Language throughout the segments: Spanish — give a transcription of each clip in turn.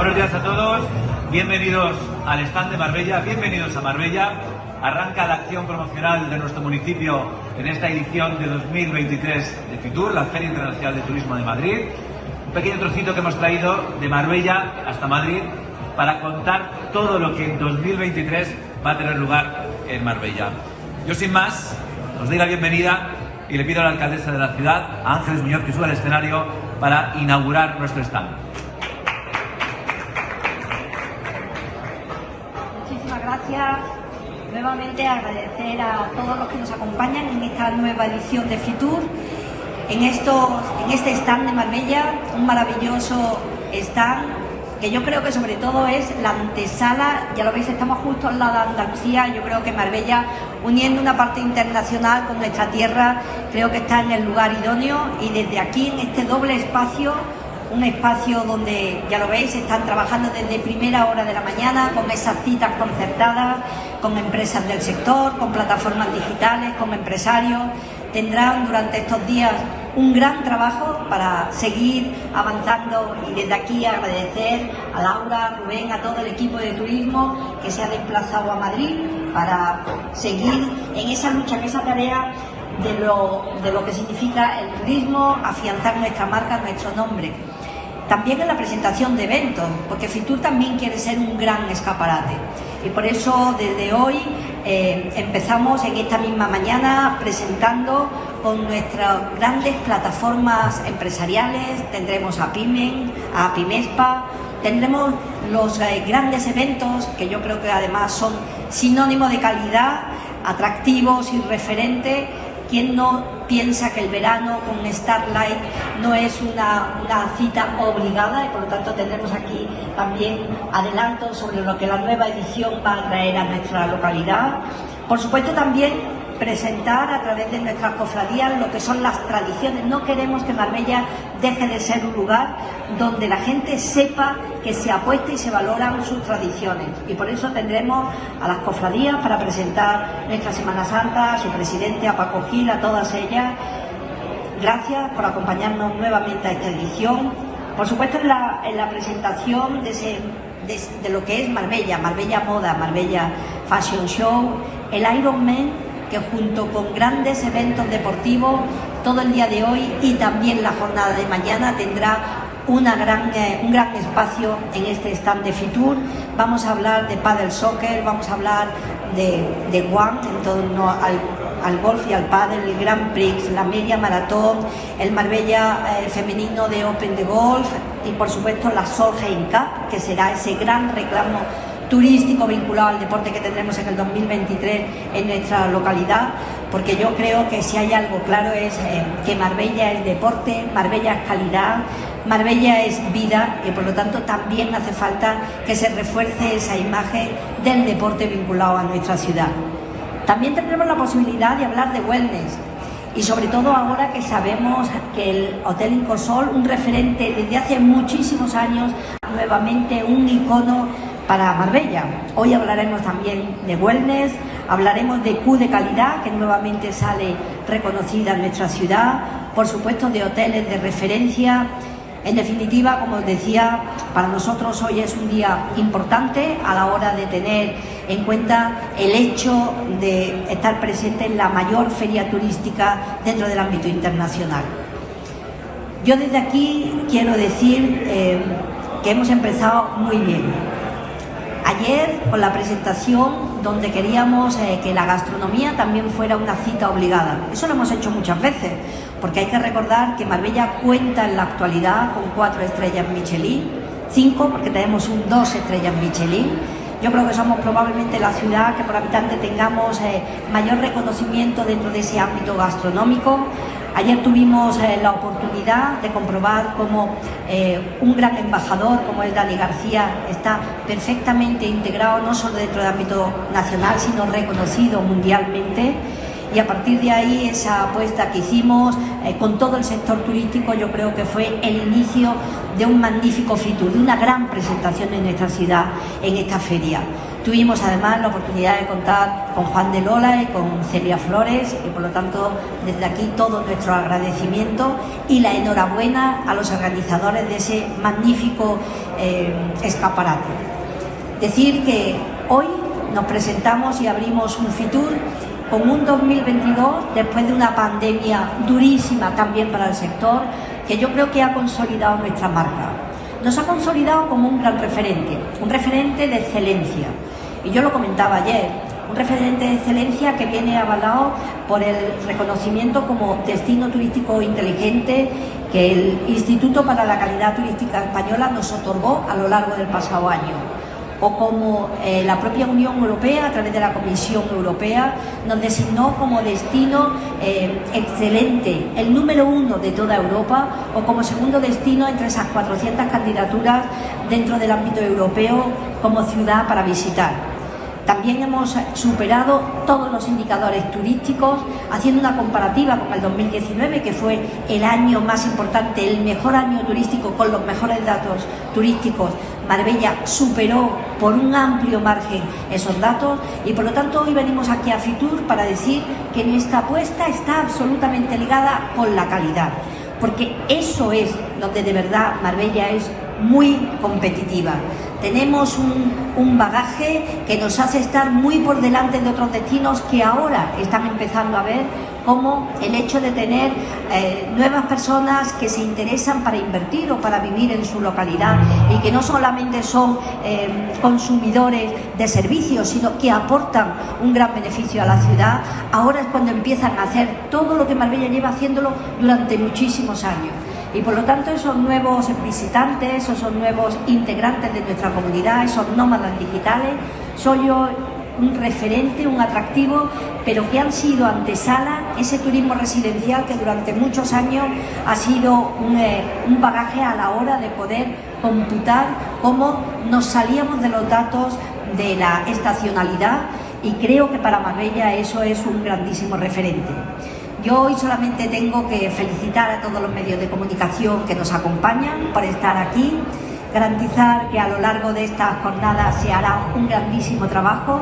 Buenos días a todos, bienvenidos al stand de Marbella, bienvenidos a Marbella. Arranca la acción promocional de nuestro municipio en esta edición de 2023 de FITUR, la Feria Internacional de Turismo de Madrid. Un pequeño trocito que hemos traído de Marbella hasta Madrid para contar todo lo que en 2023 va a tener lugar en Marbella. Yo sin más, os doy la bienvenida y le pido a la alcaldesa de la ciudad, a Ángeles Muñoz, que suba al escenario para inaugurar nuestro stand. Nuevamente agradecer a todos los que nos acompañan en esta nueva edición de FITUR, en, estos, en este stand de Marbella, un maravilloso stand que yo creo que sobre todo es la antesala, ya lo veis, estamos justo al lado de Andalucía, yo creo que Marbella, uniendo una parte internacional con nuestra tierra, creo que está en el lugar idóneo y desde aquí, en este doble espacio, un espacio donde, ya lo veis, están trabajando desde primera hora de la mañana con esas citas concertadas, con empresas del sector, con plataformas digitales, con empresarios. Tendrán durante estos días un gran trabajo para seguir avanzando y desde aquí agradecer a Laura, a Rubén, a todo el equipo de turismo que se ha desplazado a Madrid para seguir en esa lucha, en esa tarea de lo, de lo que significa el turismo, afianzar nuestra marca, nuestro nombre. También en la presentación de eventos, porque Fitur también quiere ser un gran escaparate. Y por eso desde hoy eh, empezamos en esta misma mañana presentando con nuestras grandes plataformas empresariales, tendremos a Pimen, a Pimespa, tendremos los eh, grandes eventos que yo creo que además son sinónimo de calidad, atractivos y referentes. ¿Quién no piensa que el verano con Starlight no es una, una, cita obligada y por lo tanto tendremos aquí también adelantos sobre lo que la nueva edición va a traer a nuestra localidad. Por supuesto también presentar a través de nuestras cofradías lo que son las tradiciones. No queremos que Marbella deje de ser un lugar donde la gente sepa que se apuesta y se valoran sus tradiciones. Y por eso tendremos a las cofradías para presentar nuestra Semana Santa, a su presidente, a Paco Gil, a todas ellas. Gracias por acompañarnos nuevamente a esta edición. Por supuesto, en la, en la presentación de, de lo que es Marbella, Marbella Moda, Marbella Fashion Show, el Ironman que junto con grandes eventos deportivos todo el día de hoy y también la jornada de mañana tendrá gran, eh, un gran espacio en este stand de Fitur. Vamos a hablar de paddle soccer, vamos a hablar de, de en torno al, al, golf y al paddle, el Grand Prix, la media maratón, el Marbella eh, femenino de Open de Golf y por supuesto la Solheim Cup, que será ese gran reclamo turístico vinculado al deporte que tendremos en el 2023 en nuestra localidad, porque yo creo que si hay algo claro es eh, que Marbella es deporte, Marbella es calidad, Marbella es vida y por lo tanto también hace falta que se refuerce esa imagen del deporte vinculado a nuestra ciudad. También tendremos la posibilidad de hablar de wellness y sobre todo ahora que sabemos que el Hotel Incosol, un referente desde hace muchísimos años, nuevamente un icono para Marbella. Hoy hablaremos también de wellness, hablaremos de Q de calidad, que nuevamente sale reconocida en nuestra ciudad, por supuesto de hoteles de referencia. En definitiva, como os decía, para nosotros hoy es un día importante a la hora de tener en cuenta el hecho de estar presente en la mayor feria turística dentro del ámbito internacional. Yo desde aquí quiero decir eh, que hemos empezado muy bien ayer con la presentación donde queríamos eh, que la gastronomía también fuera una cita obligada. Eso lo hemos hecho muchas veces, porque hay que recordar que Marbella cuenta en la actualidad con cuatro estrellas Michelin, cinco porque tenemos un dos estrellas Michelin. Yo creo que somos probablemente la ciudad que por habitante tengamos eh, mayor reconocimiento dentro de ese ámbito gastronómico. Ayer tuvimos eh, la oportunidad de comprobar cómo eh, un gran embajador como es Dani García está perfectamente integrado no solo dentro del ámbito nacional, sino reconocido mundialmente. y a partir de ahí esa apuesta que hicimos eh, con todo el sector turístico yo creo que fue el inicio de un magnífico Fitur, de una gran presentación en esta ciudad, en esta feria. Tuvimos además la oportunidad de contar con Juan de Lola y con Celia Flores y por lo tanto desde aquí todo nuestro agradecimiento y la enhorabuena a los organizadores de ese magnífico eh, escaparate. Decir que hoy nos presentamos y abrimos un Fitur con un 2022 después de una pandemia durísima también para el sector que yo creo que ha consolidado nuestra marca. Nos ha consolidado como un gran referente, un referente de excelencia. Y yo lo comentaba ayer, un referente de excelencia que viene avalado por el reconocimiento como destino turístico inteligente que el Instituto para la Calidad Turística Española nos otorgó a lo largo del pasado año o como eh, la propia Unión Europea, a través de la Comisión Europea, nos designó como destino eh, excelente, el número uno de toda Europa, o como segundo destino entre esas 400 candidaturas dentro del ámbito europeo como ciudad para visitar. También hemos superado todos los indicadores turísticos, haciendo una comparativa con el 2019, que fue el año más importante, el mejor año turístico con los mejores datos turísticos. Marbella superó por un amplio margen esos datos y por lo tanto hoy venimos aquí a Fitur para decir que nuestra apuesta está absolutamente ligada con la calidad, porque eso es donde de verdad Marbella es muy competitiva. Tenemos un, bagaje que nos hace estar muy por delante de otros destinos que ahora están empezando a ver como el hecho de tener eh, nuevas personas que se interesan para invertir o para vivir en su localidad y que no solamente son eh, consumidores de servicios, sino que aportan un gran beneficio a la ciudad, ahora es cuando empiezan a hacer todo lo que Marbella lleva haciéndolo durante muchísimos años y por lo tanto esos nuevos visitantes, esos nuevos integrantes de nuestra comunidad, esos nómadas digitales, soy yo un referente, un atractivo, pero que han sido antesala ese turismo residencial que durante muchos años ha sido un, eh, un bagaje a la hora de poder computar cómo nos salíamos de los datos de la estacionalidad y creo que para Marbella eso es un grandísimo referente. Yo hoy solamente tengo que felicitar a todos los medios de comunicación que nos acompañan por estar aquí, garantizar que a lo largo de estas jornadas se hará un grandísimo trabajo.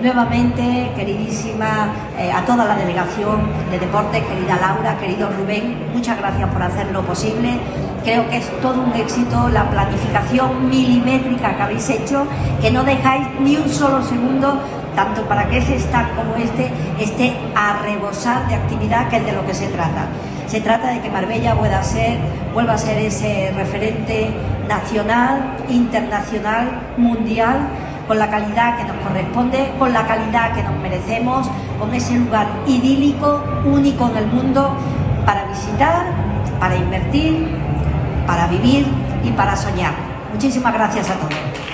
Nuevamente, queridísima, eh, a toda la delegación de deportes, querida Laura, querido Rubén, muchas gracias por hacerlo posible. Creo que es todo un éxito la planificación milimétrica que habéis hecho, que no dejáis ni un solo segundo tanto para que ese stand como este esté a rebosar de actividad, que es de lo que se trata. Se trata de que Marbella pueda ser, vuelva a ser ese referente nacional, internacional, mundial, con la calidad que nos corresponde, con la calidad que nos merecemos, con ese lugar idílico, único en el mundo, para visitar, para invertir, para vivir y para soñar. Muchísimas gracias a todos.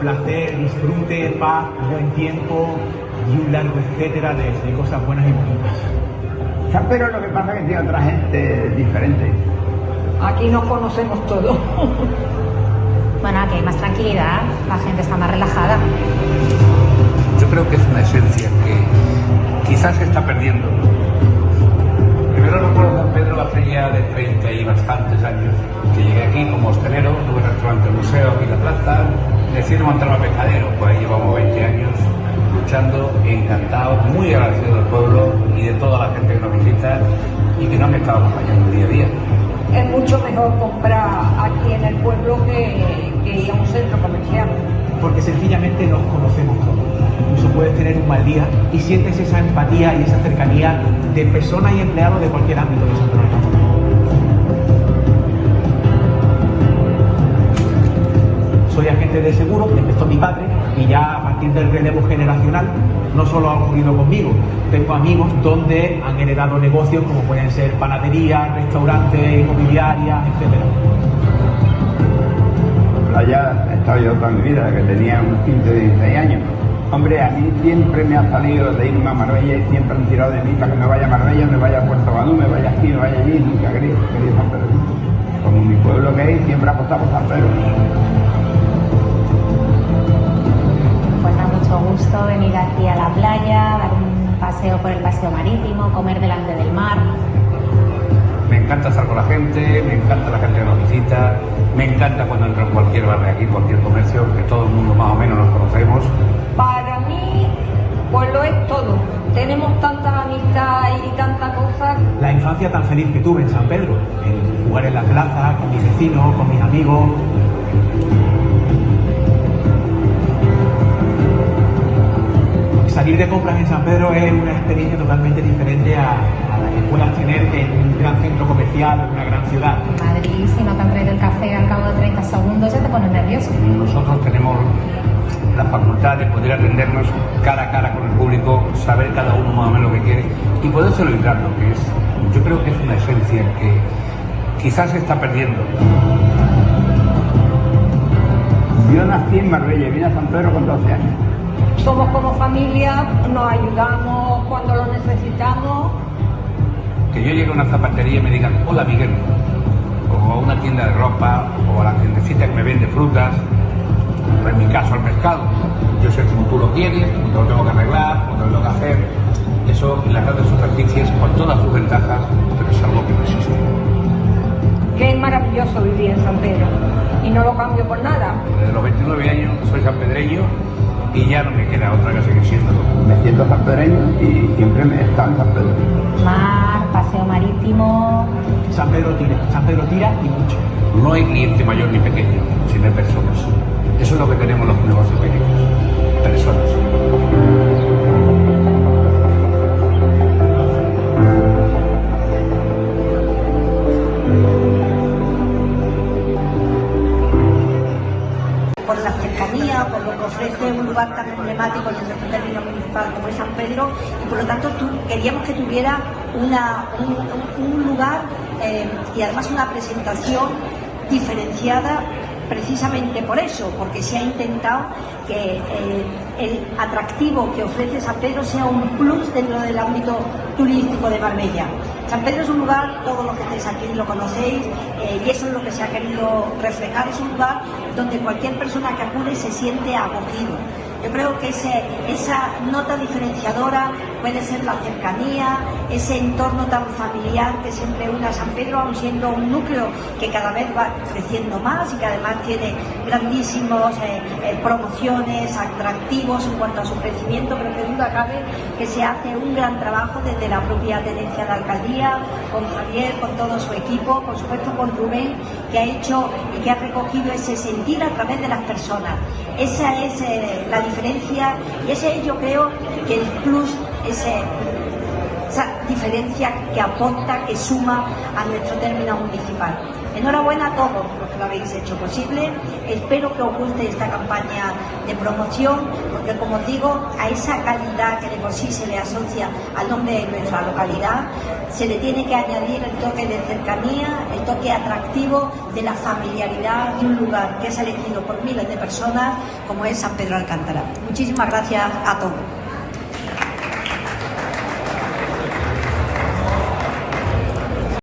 Placer, disfrute, paz, buen tiempo y un largo etcétera de, cosas buenas y bonitas. San Pedro lo que pasa es que tiene otra gente diferente. Aquí nos conocemos todos. bueno, aquí hay más tranquilidad, la gente está más relajada. Yo creo que es una esencia que quizás se está perdiendo Primero recuerdo San Pedro hace ya de 30 y bastantes años que llegué aquí como hostelero, tuve restaurante museo aquí en la plaza, decidí montar un pescadero, pues ahí llevamos 20 años luchando, encantado, muy agradecido del pueblo y de toda la gente que nos visita y que nos han estado acompañando día a día. Es mucho mejor comprar aquí en el pueblo que, que ir a un centro comercial. Porque sencillamente nos conocemos todos incluso puedes tener un mal día y sientes esa empatía y esa cercanía de personas y empleados de cualquier ámbito de Soy de seguro, empezó mi padre y ya a partir del relevo generacional no solo ha ocurrido conmigo, tengo amigos donde han heredado negocios como pueden ser panaderías, restaurantes, inmobiliarias, etcétera. playa he estado yo toda mi vida, que tenía unos 15 16 años. Hombre, a mí siempre me ha salido de irme a Marbella y siempre han tirado de mí para que me vaya a Marbella, me vaya a Puerto Banú, me vaya aquí, me vaya allí, nunca quería, San. Como mi pueblo que es, siempre apostado por San Pedro. Gusto venir aquí a la playa, dar un paseo por el paseo marítimo, comer delante del mar. Me encanta estar con la gente, me encanta la gente que nos visita, me encanta cuando entro en cualquier bar de aquí, cualquier comercio, que todo el mundo más o menos nos conocemos. Para mí, pues lo es todo. Tenemos tanta amistad y tanta cosa. La infancia tan feliz que tuve en San Pedro, en jugar en la plaza, con mis vecinos, con mis amigos. Salir de compras en San Pedro es una experiencia totalmente diferente a, a la que puedas tener en un gran centro comercial, en una gran ciudad. En Madrid, si no te han traído el café al cabo de 30 segundos, ya te pones nervioso. Nosotros tenemos la facultad de poder atendernos cara a cara con el público, saber cada uno más o menos lo que quiere y poder celebrar lo que es. Yo creo que es una esencia que quizás se está perdiendo. Yo nací en Marbella y vine a San Pedro con 12 años. Somos como familia, nos ayudamos cuando lo necesitamos. Que yo llegue a una zapatería y me digan, hola Miguel, o a una tienda de ropa, o a la tiendecita que me vende frutas, o en mi caso al pescado. Yo sé cómo tú lo quieres, cómo lo tengo que arreglar, cómo lo tengo que hacer. Eso en las grandes superficies, con todas sus ventajas, pero es algo que no existe. Es maravilloso vivir en San Pedro. Y no lo cambio por nada. Desde los 29 años soy sanpedreño y ya no me queda otra que seguir siendo. Me siento sanpedreño y siempre me estado en San Pedro. Mar, paseo marítimo. San Pedro tira, San Pedro tira y mucho. No hay cliente mayor ni pequeño, sino hay personas. Eso es lo que tenemos los negocios pequeños. Personas. Lo ofrece un lugar tan emblemático en nuestro término municipal como es San Pedro y por lo tanto queríamos que tuviera un lugar eh, y además una presentación diferenciada precisamente por eso, porque se ha intentado que eh, el atractivo que ofrece San Pedro sea un plus dentro del ámbito turístico de Marbella. San Pedro es un lugar, todos los que estáis aquí lo conocéis, eh, y eso es lo que se ha querido reflejar, es un lugar donde cualquier persona que acude se siente acogido. Yo creo que esa nota diferenciadora puede ser la cercanía, ese entorno tan familiar que siempre une a San Pedro, aun siendo un núcleo que cada vez va creciendo más y que además tiene grandísimos eh, eh, promociones, atractivos en cuanto a su crecimiento, pero que duda cabe que se hace un gran trabajo desde la propia tenencia de alcaldía, con Javier, con todo su equipo, por supuesto con Rubén, que ha hecho y que ha recogido ese sentir a través de las personas. Esa es eh, la diferencia y ese es yo creo que el plus, esa diferencia que aporta, que suma a nuestro término municipal. Enhorabuena a todos los que lo habéis hecho posible. Espero que os guste esta campaña de promoción, porque como os digo, a esa calidad que de por sí se le asocia al nombre de nuestra localidad, se le tiene que añadir el toque de cercanía, el toque atractivo de la familiaridad de un lugar que es elegido por miles de personas como es San Pedro Alcántara. Muchísimas gracias a todos.